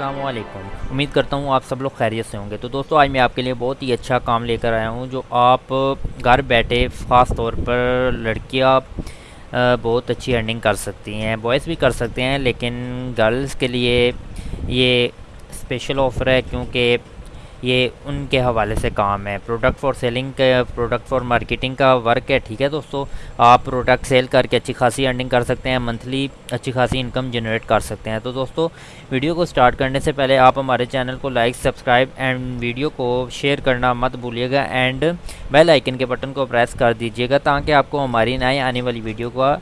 वालेकुम उम्मीद करता हूँ आप सब लोग खैरियत से होंगे। तो दोस्तों, आज मैं आपके लिए बहुत ही अच्छा काम लेकर आया हूँ, जो आप घर बैठे ख़ास तौर पर लड़कियाँ बहुत अच्छी अर्निंग कर सकती हैं बॉयज़ भी कर सकते हैं, लेकिन गर्ल्स के लिए ये स्पेशल ऑफ़र है, क्योंकि ये उनके हवाले से काम है। Product for selling product for marketing का वर्क है, ठीक है दोस्तों? आप प्रोडक्ट सेल करके अच्छी खासी अर्निंग कर सकते हैं मंथली अच्छी खासी इनकम जनरेट कर सकते हैं। तो दोस्तों वीडियो को स्टार्ट करने से पहले आप हमारे चैनल को लाइक सब्सक्राइब एंड वीडियो को शेयर करना मत भूलिएगा एंड बेल आइकन के बटन को प्रेस कर दीजिएगा ताकि आपको हमारी नए आने वाली वीडियो का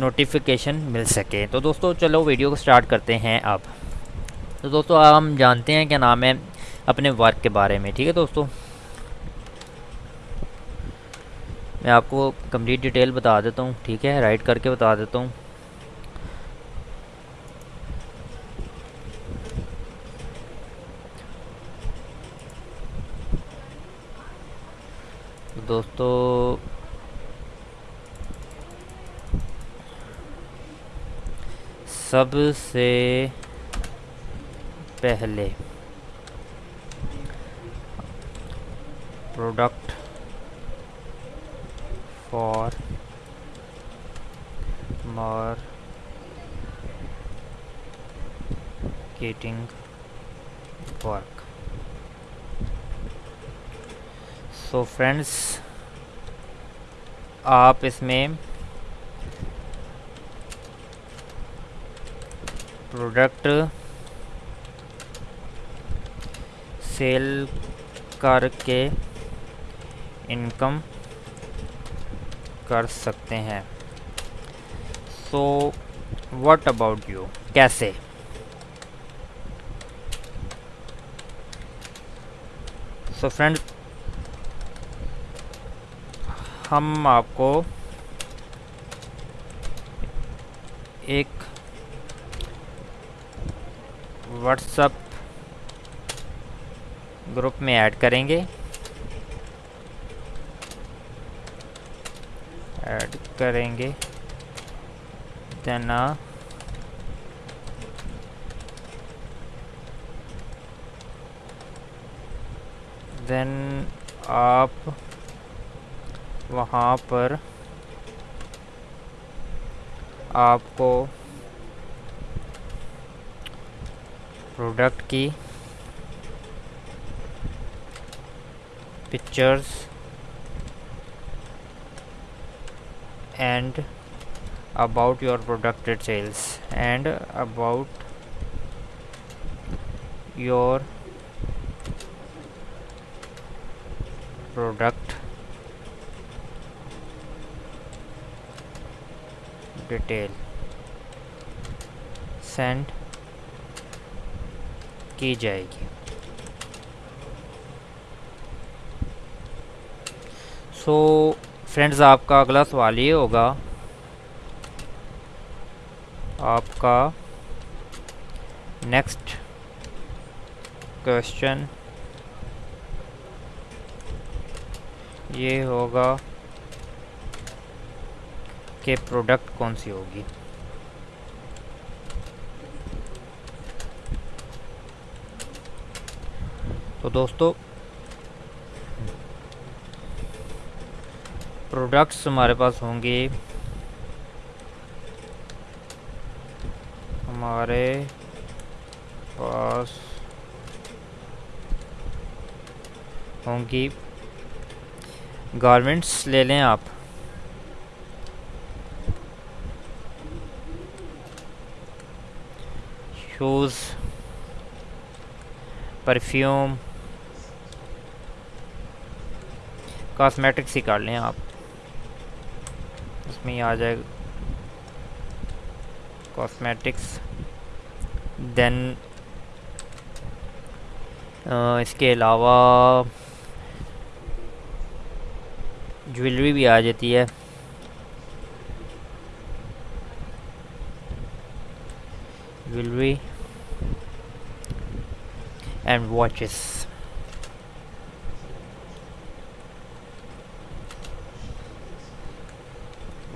नोटिफिकेशन मिल सके। तो दोस्तों, चलो वीडियो को स्टार्ट करते हैं अब। तो दोस्तों, हम जानते हैं क्या नाम है अपने वर्क के बारे में, ठीक है दोस्तों? मैं आपको कंप्लीट डिटेल बता देता हूँ, ठीक है? राइट करके बता देता हूँ। दोस्तों, सबसे पहले product for marketing work so friends आप इसमें प्रोडक्ट सेल करके इनकम कर सकते हैं। सो व्हाट अबाउट यू कैसे? सो so फ्रेंड हम आपको एक व्हाट्सएप ग्रुप में ऐड करेंगे। ऐड करेंगे। देन देन आप वहाँ पर आपको प्रोडक्ट की pictures and about your product details and about your product detail send की जाएगी सो so, फ्रेंड्स आपका अगला सवाल ये होगा। आपका नेक्स्ट क्वेश्चन ये होगा कि प्रोडक्ट कौन सी होगी? तो दोस्तों प्रोडक्ट्स हमारे पास होंगे। हमारे पास होंगी। गारमेंट्स ले लें आप। शूज़, परफ्यूम, कॉस्मेटिक्स ही कर लें आप। इसमें ही आ जाएगा। कॉस्मेटिक्स देन इसके अलावा ज्वेलरी भी आ जाती है। ज्वेलरी एंड वॉचेस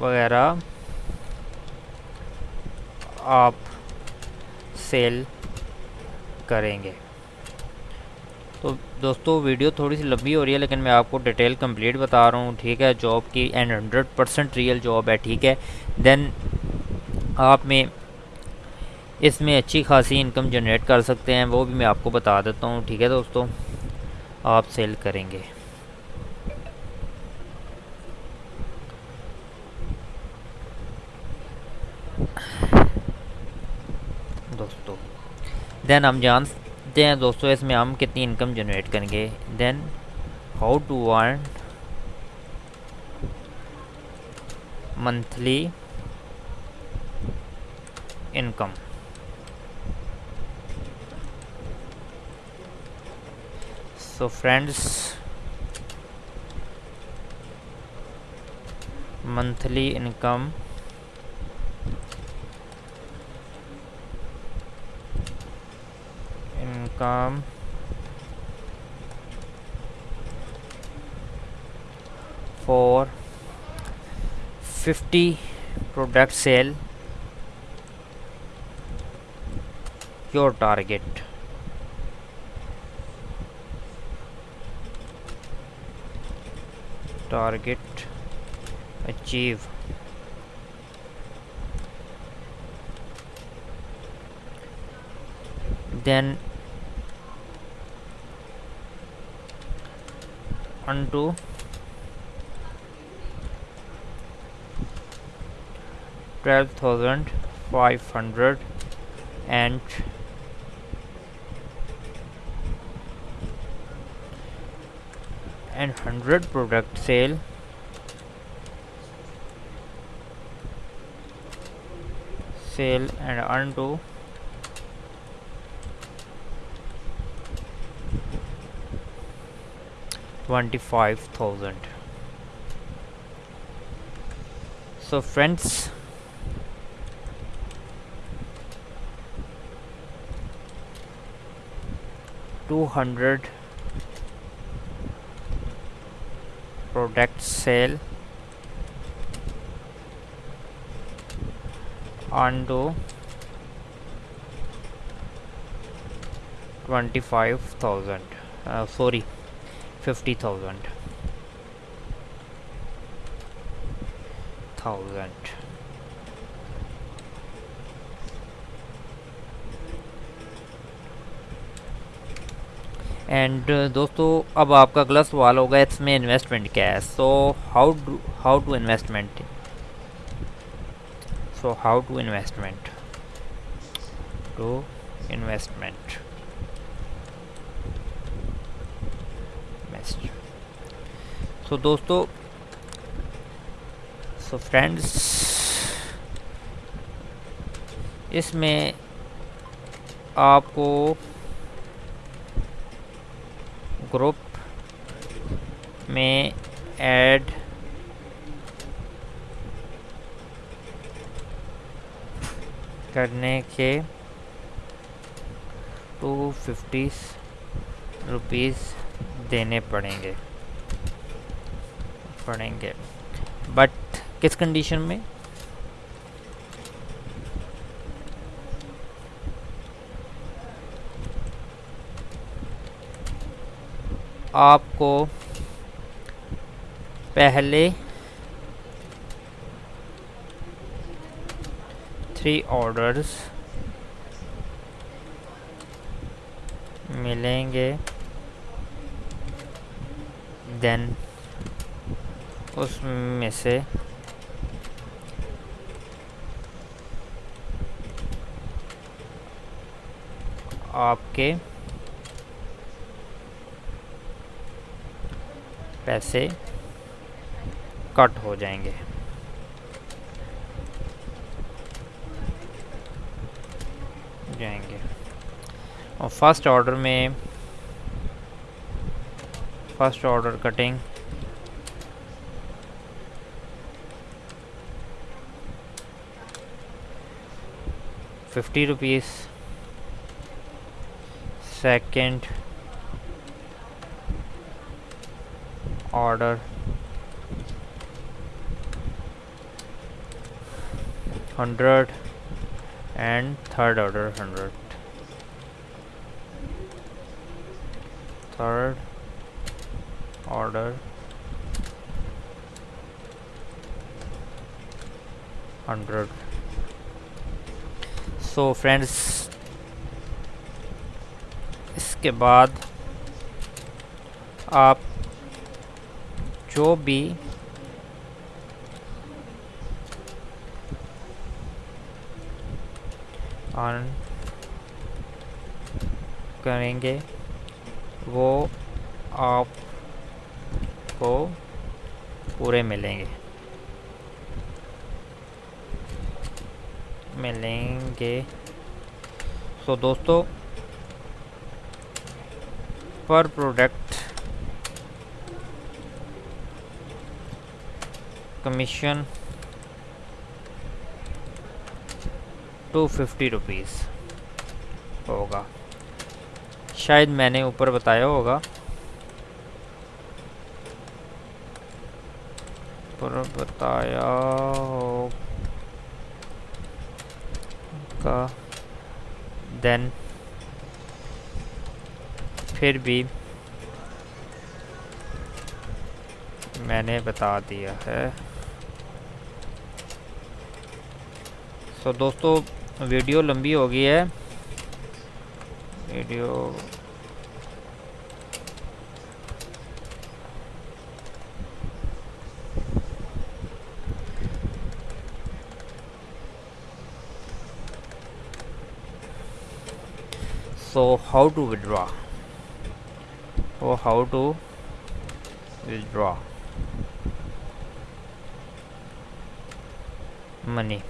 वगैरह, आप सेल करेंगे। तो दोस्तों वीडियो थोड़ी सी लंबी हो रही है, लेकिन मैं आपको डिटेल कंप्लीट बता रहा हूँ, ठीक है? जॉब की and hundred percent real job है, ठीक है? देन आप में इसमें अच्छी खासी इनकम जनरेट कर सकते हैं, वो भी मैं आपको बता देता हूँ, ठीक है दोस्तों? आप सेल करेंगे दोस्तों देन हम जानते हैं दोस्तों, इसमें हम कितनी इनकम जनरेट करेंगे। Then how to earn monthly income so friends monthly income income for 50 product sale. Your target. Target achieve. Then undo twelve thousand five hundred and and 100 product sale. Sale and undo 25,000 so friends two hundred product sale onto twenty five thousand. Uh, sorry. 50000 thousand. And uh, दोस्तों अब आपका अगला सवाल होगा इसमें investment क्या है? So how do how to investment so how to investment to investment so दोस्तों सो फ्रेंड्स इसमें आपको ग्रुप में ऐड करने के टू फिफ्टी रुपीज़ देने पड़ेंगे। पड़ेंगे बट किस कंडीशन में? आपको पहले थ्री ऑर्डर्स मिलेंगे देन उसमें से आपके पैसे कट हो जाएँगे। जाएँगे। और फ़र्स्ट ऑर्डर में, first order cutting 50 rupees. Second order. 100 and third order 100 third order. 100 so so, friends इसके बाद आप जो भी ऑन करेंगे वो आपको पूरे मिलेंगे। मिलेंगे। सो so, दोस्तों पर product commission two fifty rupees होगा। शायद मैंने ऊपर बताया होगा। पर बताया होगा। देन फिर भी मैंने बता दिया है। सो so, दोस्तों वीडियो लंबी हो गई है। Video so how to withdraw or how to withdraw money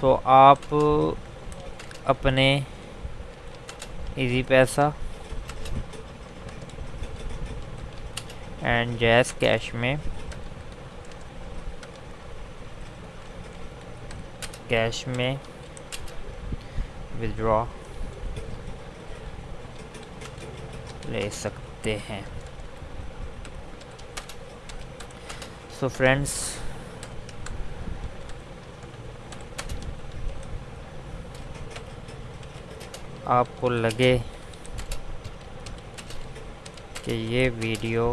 so, आप अपने इजी पैसा एंड जैस कैश में कैश में विदड्रॉ ले सकते हैं। सो so फ्रेंड्स आपको लगे कि ये वीडियो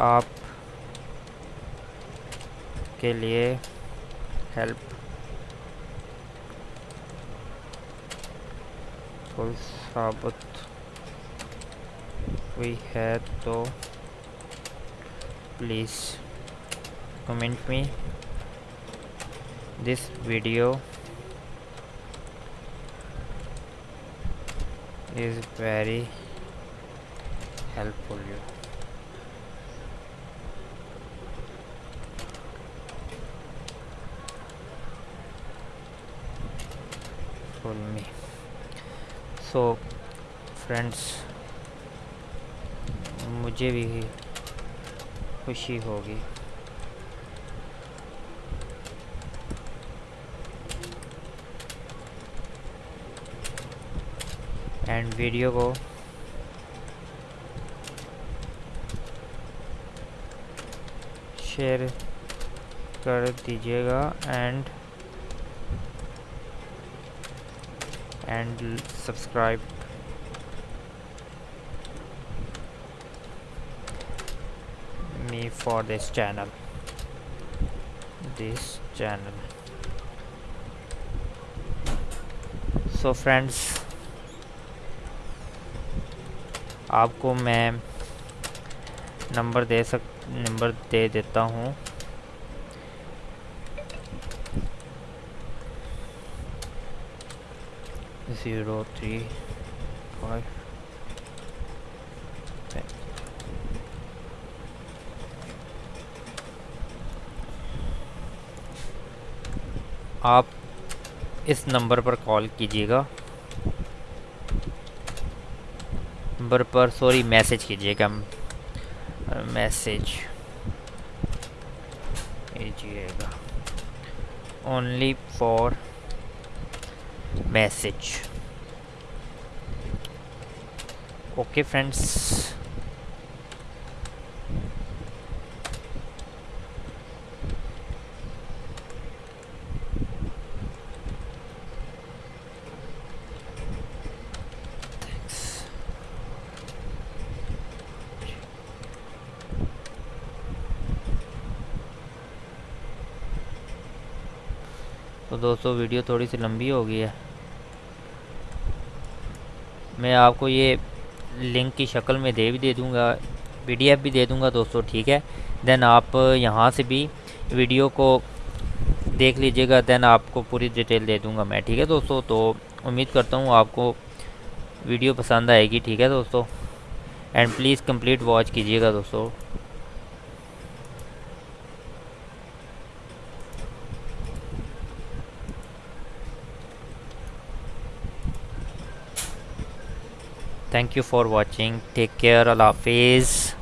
आप के लिए help फुल साबित हुई है तो please comment me this video is very helpful you for me So friends मुझे भी खुशी होगी। एंड वीडियो को शेयर कर दीजिएगा and and subscribe me for this channel this channel so friends आपको मैं नंबर दे सक नंबर दे देता हूँ ज़ीरो थ्री फाइव आप इस नंबर पर कॉल कीजिएगा। नंबर पर, सॉरी, मैसेज कीजिएगा। मैसेज कीजिएगा। Only for message. Okay friends तो दोस्तों वीडियो थोड़ी सी लंबी हो गई है। मैं आपको ये लिंक की शक्ल में दे भी दे दूँगा, पी भी दे दूँगा दोस्तों, ठीक है? देन आप यहाँ से भी वीडियो को देख लीजिएगा देन आपको पूरी डिटेल दे दूँगा मैं, ठीक है दोस्तों? तो उम्मीद करता हूँ आपको वीडियो पसंद आएगी, ठीक है दोस्तों? एंड प्लीज़ कंप्लीट वॉच कीजिएगा दोस्तों। thank you for watching. Take care. Allah hafiz.